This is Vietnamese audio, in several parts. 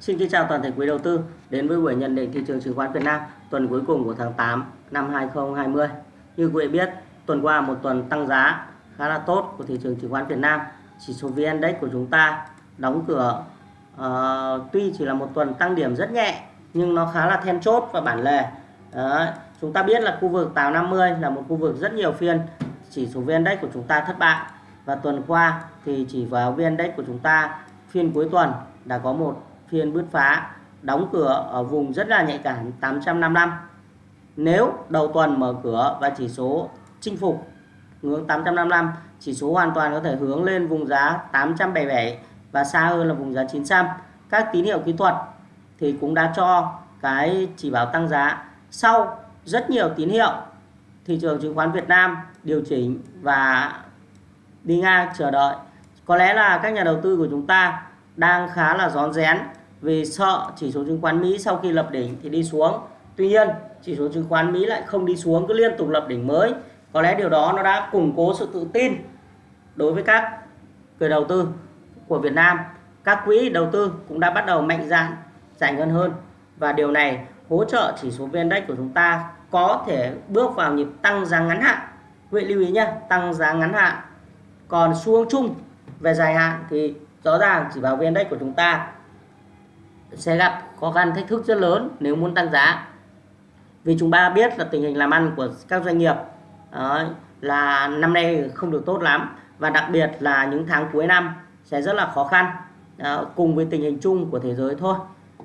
Xin kính chào toàn thể quý đầu tư đến với buổi nhận định thị trường chứng khoán Việt Nam tuần cuối cùng của tháng 8 năm 2020. Như quý vị biết, tuần qua một tuần tăng giá khá là tốt của thị trường chứng khoán Việt Nam. Chỉ số VN Index của chúng ta đóng cửa uh, tuy chỉ là một tuần tăng điểm rất nhẹ nhưng nó khá là then chốt và bản lề. Đó. chúng ta biết là khu vực 850 là một khu vực rất nhiều phiên chỉ số VN Index của chúng ta thất bại và tuần qua thì chỉ vào VN Index của chúng ta phiên cuối tuần đã có một phiên bứt phá, đóng cửa ở vùng rất là nhạy cảm 855 nếu đầu tuần mở cửa và chỉ số chinh phục ngưỡng 855 chỉ số hoàn toàn có thể hướng lên vùng giá 877 và xa hơn là vùng giá 900 các tín hiệu kỹ thuật thì cũng đã cho cái chỉ báo tăng giá. Sau rất nhiều tín hiệu, thị trường chứng khoán Việt Nam điều chỉnh và đi ngang chờ đợi. Có lẽ là các nhà đầu tư của chúng ta đang khá là rón rén vì sợ chỉ số chứng khoán Mỹ sau khi lập đỉnh thì đi xuống. Tuy nhiên, chỉ số chứng khoán Mỹ lại không đi xuống cứ liên tục lập đỉnh mới. Có lẽ điều đó nó đã củng cố sự tự tin đối với các người đầu tư của Việt Nam. Các quỹ đầu tư cũng đã bắt đầu mạnh dạn giải ngân hơn và điều này hỗ trợ chỉ số VN Index của chúng ta có thể bước vào nhịp tăng giá ngắn hạn. Quý vị lưu ý nhé, tăng giá ngắn hạn. Còn xu hướng chung về dài hạn thì rõ ràng chỉ vào VN Index của chúng ta sẽ gặp khó khăn thách thức rất lớn nếu muốn tăng giá. Vì chúng ta biết là tình hình làm ăn của các doanh nghiệp đó, là năm nay không được tốt lắm và đặc biệt là những tháng cuối năm sẽ rất là khó khăn đó, cùng với tình hình chung của thế giới thôi.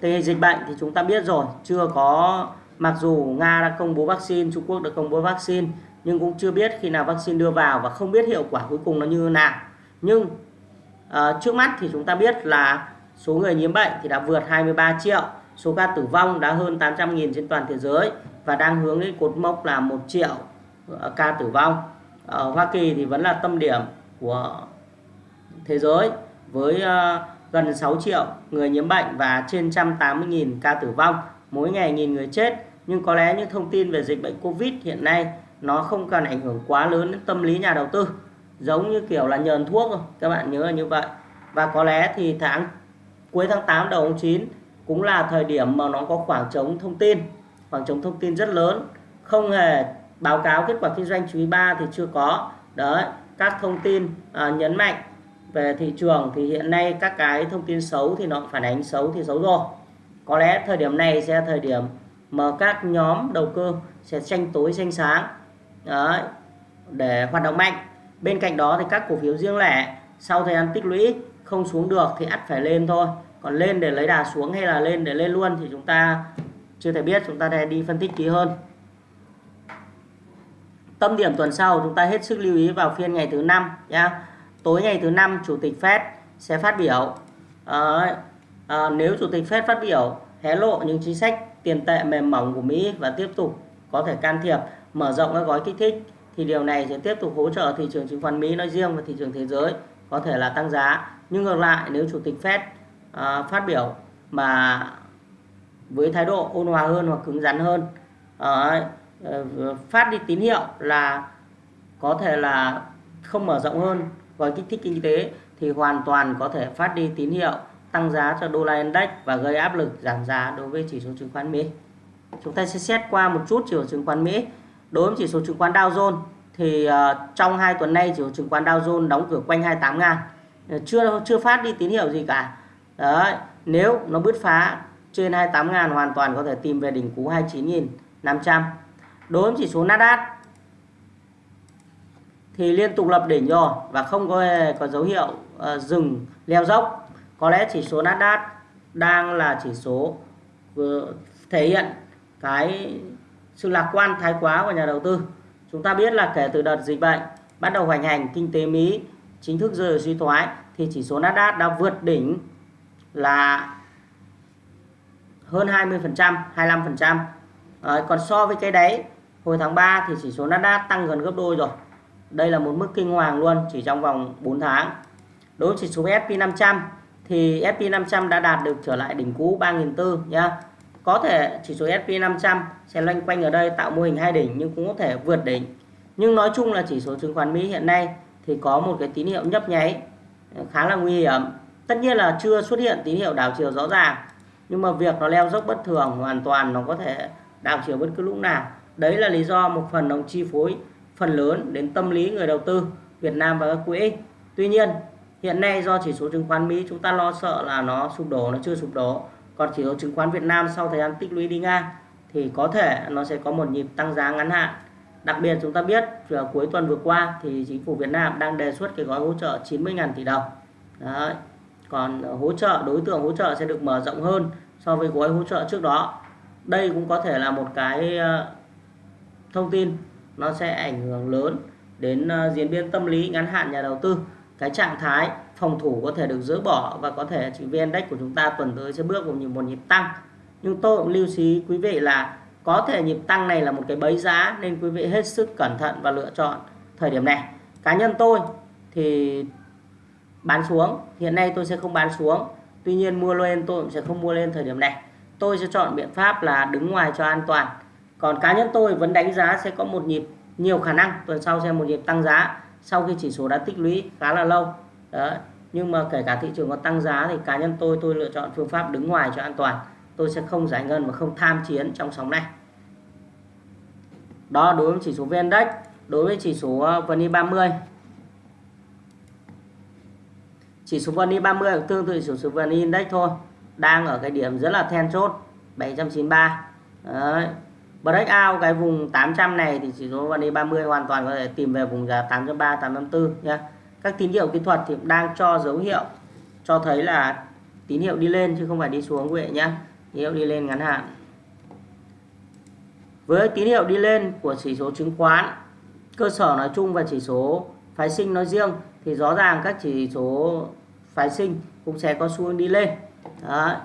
Tình hình dịch bệnh thì chúng ta biết rồi chưa có mặc dù Nga đã công bố vaccine Trung Quốc đã công bố vaccine nhưng cũng chưa biết khi nào vaccine đưa vào và không biết hiệu quả cuối cùng nó như thế nào. Nhưng uh, trước mắt thì chúng ta biết là số người nhiễm bệnh thì đã vượt 23 triệu, số ca tử vong đã hơn 800.000 trên toàn thế giới và đang hướng đến cột mốc là 1 triệu ờ, ca tử vong. Ở Hoa Kỳ thì vẫn là tâm điểm của thế giới với ờ, gần 6 triệu người nhiễm bệnh và trên 180.000 ca tử vong, mỗi ngày nghìn người chết. Nhưng có lẽ những thông tin về dịch bệnh Covid hiện nay nó không cần ảnh hưởng quá lớn đến tâm lý nhà đầu tư. Giống như kiểu là nhờn thuốc rồi, các bạn nhớ là như vậy. Và có lẽ thì tháng cuối tháng 8 đầu tháng 9 cũng là thời điểm mà nó có khoảng trống thông tin khoảng trống thông tin rất lớn. Không hề báo cáo kết quả kinh doanh quý 3 thì chưa có. Đấy các thông tin à, nhấn mạnh về thị trường thì hiện nay các cái thông tin xấu thì nó phản ánh xấu thì xấu rồi. Có lẽ thời điểm này sẽ là thời điểm mà các nhóm đầu cơ sẽ tranh tối tranh sáng đấy, để hoạt động mạnh. Bên cạnh đó thì các cổ phiếu riêng lẻ sau thời gian tích lũy không xuống được thì ắt phải lên thôi. Còn lên để lấy đà xuống hay là lên để lên luôn thì chúng ta chưa thể biết chúng ta sẽ đi phân tích kỹ hơn. Tâm điểm tuần sau chúng ta hết sức lưu ý vào phiên ngày thứ năm nhá. Tối ngày thứ năm chủ tịch Fed sẽ phát biểu. À, à, nếu chủ tịch Fed phát biểu hé lộ những chính sách tiền tệ mềm mỏng của Mỹ và tiếp tục có thể can thiệp mở rộng các gói kích thích thì điều này sẽ tiếp tục hỗ trợ thị trường chứng khoán Mỹ nói riêng và thị trường thế giới có thể là tăng giá nhưng ngược lại nếu chủ tịch Fed à, phát biểu mà với thái độ ôn hòa hơn hoặc cứng rắn hơn à, phát đi tín hiệu là có thể là không mở rộng hơn gói kích thích kinh tế thì hoàn toàn có thể phát đi tín hiệu tăng giá cho đô la index và gây áp lực giảm giá đối với chỉ số chứng khoán Mỹ. Chúng ta sẽ xét qua một chút chỉ số chứng khoán Mỹ. Đối với chỉ số chứng khoán Dow Jones thì uh, trong hai tuần nay chỉ số chứng khoán Dow Jones đóng cửa quanh 28 ngàn Ờ, chưa chưa phát đi tín hiệu gì cả. Đấy nếu nó bứt phá trên 28 ngàn hoàn toàn có thể tìm về đỉnh cú 29.500 đối với chỉ số Nasdaq thì liên tục lập đỉnh rồi và không có có dấu hiệu uh, dừng leo dốc. Có lẽ chỉ số Nasdaq đang là chỉ số ờ, thể hiện cái sự lạc quan thái quá của nhà đầu tư. Chúng ta biết là kể từ đợt dịch bệnh bắt đầu hoành hành kinh tế Mỹ chính thức rơi vào suy thoái thì chỉ số Nasdaq đã vượt đỉnh là hơn 20%, 25%. À, còn so với cái đấy, hồi tháng 3 thì chỉ số Nasdaq tăng gần gấp đôi rồi. Đây là một mức kinh hoàng luôn chỉ trong vòng 4 tháng. Đối với chỉ số S&P 500 thì S&P 500 đã đạt được trở lại đỉnh cũ 3.400 nhá. Có thể chỉ số S&P 500 sẽ loanh quanh ở đây tạo mô hình hai đỉnh nhưng cũng có thể vượt đỉnh. Nhưng nói chung là chỉ số chứng khoán Mỹ hiện nay thì có một cái tín hiệu nhấp nháy, khá là nguy hiểm. Tất nhiên là chưa xuất hiện tín hiệu đảo chiều rõ ràng, nhưng mà việc nó leo dốc bất thường hoàn toàn nó có thể đảo chiều bất cứ lúc nào. Đấy là lý do một phần đồng chi phối phần lớn đến tâm lý người đầu tư Việt Nam và các quỹ. Tuy nhiên, hiện nay do chỉ số chứng khoán Mỹ chúng ta lo sợ là nó sụp đổ, nó chưa sụp đổ. Còn chỉ số chứng khoán Việt Nam sau thời gian tích lũy đi ngang thì có thể nó sẽ có một nhịp tăng giá ngắn hạn đặc biệt chúng ta biết vào cuối tuần vừa qua thì chính phủ Việt Nam đang đề xuất cái gói hỗ trợ 90.000 tỷ đồng. Đấy. còn hỗ trợ, đối tượng hỗ trợ sẽ được mở rộng hơn so với gói hỗ trợ trước đó. Đây cũng có thể là một cái ờ, thông tin nó sẽ ảnh hưởng lớn đến ờ, diễn biến tâm lý ngắn hạn nhà đầu tư. Cái trạng thái phòng thủ có thể được dỡ bỏ và có thể chỉ VN Index của chúng ta tuần tới sẽ bước vào một nhịp tăng. Nhưng tôi cũng lưu ý quý vị là có thể nhịp tăng này là một cái bẫy giá nên quý vị hết sức cẩn thận và lựa chọn thời điểm này. Cá nhân tôi thì bán xuống. Hiện nay tôi sẽ không bán xuống. Tuy nhiên mua lên, tôi cũng sẽ không mua lên thời điểm này. Tôi sẽ chọn biện pháp là đứng ngoài cho an toàn. Còn cá nhân tôi vẫn đánh giá sẽ có một nhịp, nhiều khả năng tuần sau sẽ một nhịp tăng giá sau khi chỉ số đã tích lũy khá là lâu. Đó nhưng mà kể cả thị trường có tăng giá thì cá nhân tôi tôi lựa chọn phương pháp đứng ngoài cho an toàn tôi sẽ không giải ngân và không tham chiến trong sóng này. Đó, đối với chỉ số VN Index đối với chỉ số ờ, VN 30 chỉ số VN 30 cũng tương tự chỉ số VN Index thôi, đang ở cái điểm rất là then chốt 793 Đấy. break out cái vùng 800 này thì chỉ số VN 30 hoàn toàn có thể tìm về vùng giá 803 854 nhé các tín hiệu kỹ thuật thì đang cho dấu hiệu, cho thấy là tín hiệu đi lên chứ không phải đi xuống quý vị nhé tín hiệu đi lên ngắn hạn. Với tín hiệu đi lên của chỉ số chứng khoán cơ sở nói chung và chỉ số phái sinh nói riêng thì rõ ràng các chỉ số phái sinh cũng sẽ có xu hướng đi lên. Đó.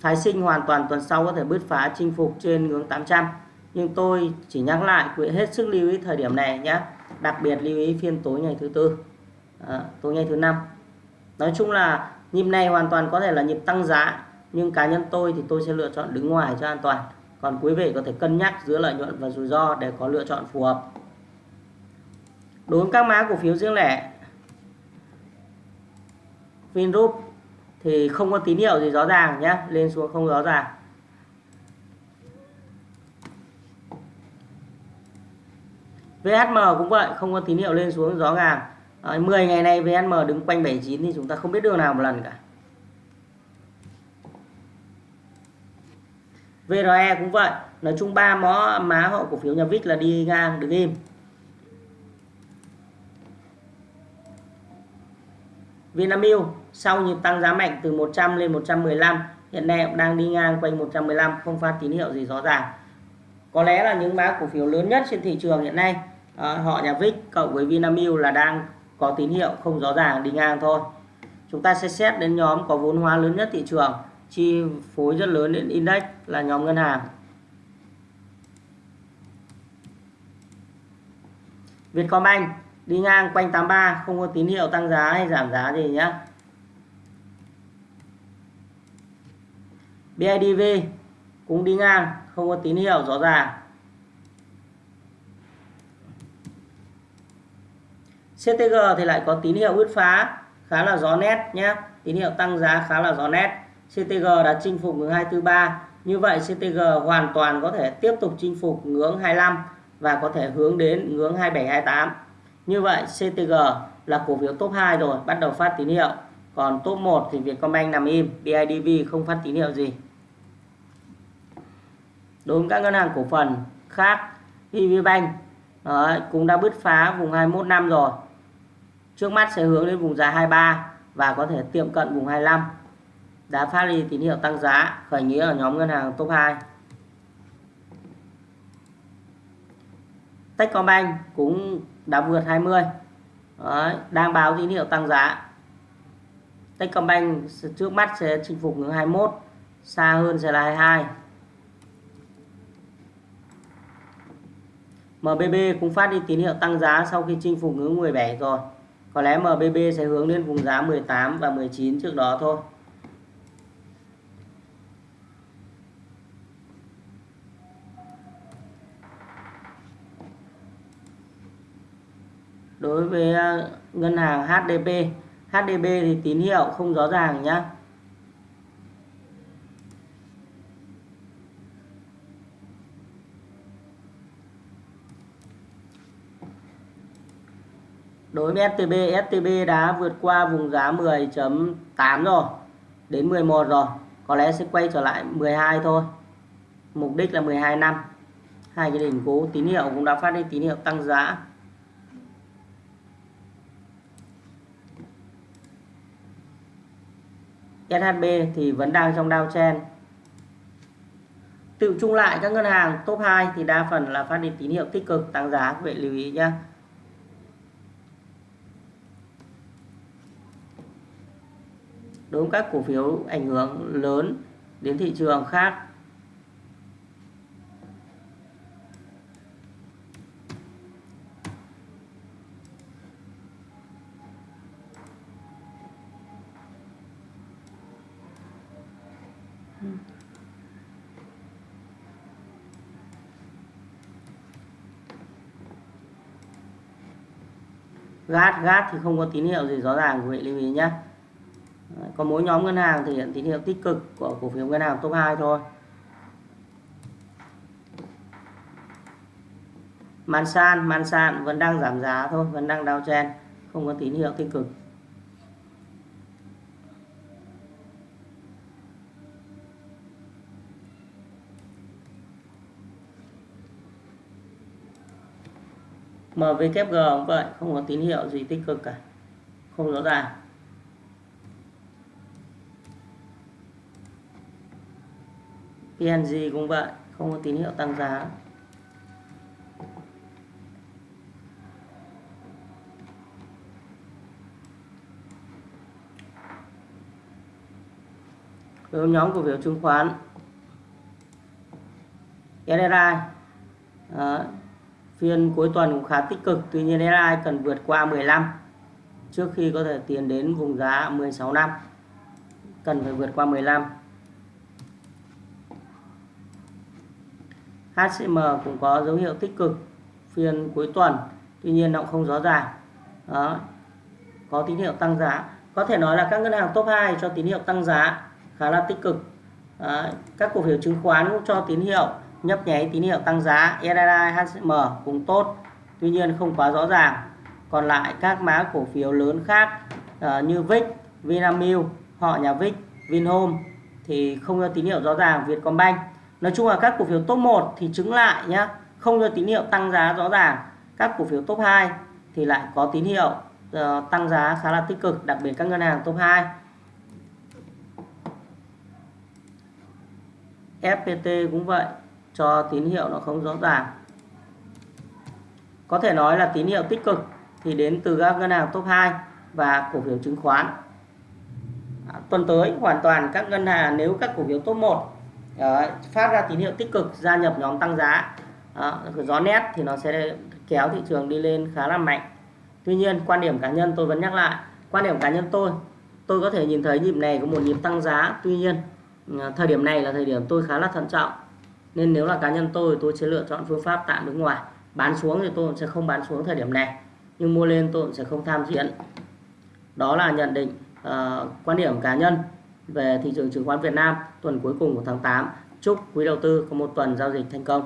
phái sinh hoàn toàn tuần sau có thể bứt phá chinh phục trên ngưỡng 800 nhưng tôi chỉ nhắc lại quý hết sức lưu ý thời điểm này nhé. Đặc biệt lưu ý phiên tối ngày thứ tư. À, tối ngày thứ năm. Nói chung là nhịp này hoàn toàn có thể là nhịp tăng giá nhưng cá nhân tôi thì tôi sẽ lựa chọn đứng ngoài cho an toàn. Còn quý vị có thể cân nhắc giữa lợi nhuận và rủi ro để có lựa chọn phù hợp. Đối với các mã cổ phiếu riêng lẻ Vingroup thì không có tín hiệu gì rõ ràng nhé lên xuống không rõ ràng. VHM cũng vậy không có tín hiệu lên xuống rõ ràng. À, 10 ngày nay VHM đứng quanh 79 thì chúng ta không biết đường nào một lần cả. VRE cũng vậy. Nói chung ba mó má họ cổ phiếu nhà VIX là đi ngang đứng im. Vinamilk sau nhịp tăng giá mạnh từ 100 lên 115 hiện nay cũng đang đi ngang quanh 115 không phát tín hiệu gì rõ ràng. Có lẽ là những mã cổ phiếu lớn nhất trên thị trường hiện nay à, họ nhà VIX cộng với Vinamilk là đang có tín hiệu không rõ ràng đi ngang thôi. Chúng ta sẽ xét đến nhóm có vốn hóa lớn nhất thị trường chi phối rất lớn đến index là nhóm ngân hàng. Vietcombank đi ngang quanh 83 không có tín hiệu tăng giá hay giảm giá gì nhé BIDV cũng đi ngang, không có tín hiệu rõ ràng. CTG thì lại có tín hiệu bứt phá, khá là rõ nét nhé tín hiệu tăng giá khá là rõ nét. CTG đã chinh phục ngưỡng 243 như vậy CTG hoàn toàn có thể tiếp tục chinh phục ngưỡng 25 và có thể hướng đến ngưỡng 2728 như vậy CTG là cổ phiếu top 2 rồi bắt đầu phát tín hiệu. Còn top 1 thì Vietcombank nằm im BIDV không phát tín hiệu gì. Đối với các ngân hàng cổ phần khác PVBank Đấy, cũng đã bứt phá vùng 21 năm rồi. Trước mắt sẽ hướng đến vùng giá 23 và có thể tiệm cận vùng 25 đã phát đi tín hiệu tăng giá khởi nghĩa ở nhóm ngân hàng top 2 Techcombank cũng đã vượt 20 Đấy, đang báo tín hiệu tăng giá. Techcombank trước mắt sẽ chinh phục ngưỡng 21 xa hơn sẽ là 22 MBB cũng phát đi tín hiệu tăng giá sau khi chinh phục ngưỡng 17 rồi. Có lẽ MBB sẽ hướng lên vùng giá 18 và 19 trước đó thôi. đối với ờ, ngân hàng HDB HDB thì tín hiệu không rõ ràng nhé đối với STB STB đã vượt qua vùng giá 10.8 rồi, đến 11 rồi. Có lẽ sẽ quay trở lại 12 thôi. Mục đích là 12 năm. Hai cái đỉnh cố tín hiệu cũng đã phát đi, tín hiệu tăng giá. SHB thì vẫn đang trong downtrend tự chung lại các ngân hàng top 2 thì đa phần là phát đi tín hiệu tích cực, tăng giá, các bạn lưu ý nhé đối với các cổ phiếu ảnh hưởng lớn đến thị trường khác gát gát thì không có tín hiệu gì rõ ràng, quý vị lưu ý nhé có mỗi nhóm ngân hàng thể hiện tín hiệu tích cực của cổ phiếu ngân hàng top 2 thôi. Mansan Mansan vẫn đang giảm giá thôi, vẫn đang downtrend, không có tín hiệu tích cực. MVKG cũng vậy, không có tín hiệu gì tích cực cả. Không rõ ràng. PNG cũng vậy, không có tín hiệu tăng giá. Đối nhóm cổ phiếu chứng khoán. SRI Đó phiên cuối tuần cũng khá tích cực, tuy nhiên SRI cần vượt qua 15 trước khi có thể tiến đến vùng giá 16 năm, cần phải vượt qua 15 HCM cũng có dấu hiệu tích cực, phiên cuối tuần, tuy nhiên nó cũng không rõ ràng. Đó, có tín hiệu tăng giá. Có thể nói là các ngân hàng top 2 cho tín hiệu tăng giá khá là tích cực. Đó. các cổ phiếu chứng khoán cũng cho tín hiệu nhấp nháy tín hiệu tăng giá SSI, HCM cũng tốt tuy nhiên không quá rõ ràng còn lại các mã cổ phiếu lớn khác uh, như VIX, Vinamilk, họ nhà VIX, Vinhome thì không cho tín hiệu rõ ràng Vietcombank Nói chung là các cổ phiếu top 1 thì chứng lại nhá, không cho tín hiệu tăng giá rõ ràng. Các cổ phiếu top 2 thì lại có tín hiệu uh, tăng giá khá là tích cực, đặc biệt các ngân hàng top 2. FPT cũng vậy, cho tín hiệu nó không rõ ràng. Có thể nói là tín hiệu tích cực thì đến từ các ngân hàng top 2 và cổ phiếu chứng khoán. À, tuần tới hoàn toàn các ngân hàng nếu các cổ phiếu top 1 à, phát ra tín hiệu tích cực gia nhập nhóm tăng giá à, gió nét thì nó sẽ kéo thị trường đi lên khá là mạnh Tuy nhiên quan điểm cá nhân tôi vẫn nhắc lại quan điểm cá nhân tôi tôi có thể nhìn thấy nhịp này có một nhịp tăng giá tuy nhiên à, thời điểm này là thời điểm tôi khá là thận trọng nên nếu là cá nhân tôi tôi sẽ lựa chọn phương pháp tạm đứng ngoài bán xuống thì tôi sẽ không bán xuống thời điểm này nhưng mua lên tôi sẽ không tham diễn đó là nhận định uh, quan điểm cá nhân về thị trường chứng khoán Việt Nam tuần cuối cùng của tháng 8. Chúc quý đầu tư có một tuần giao dịch thành công.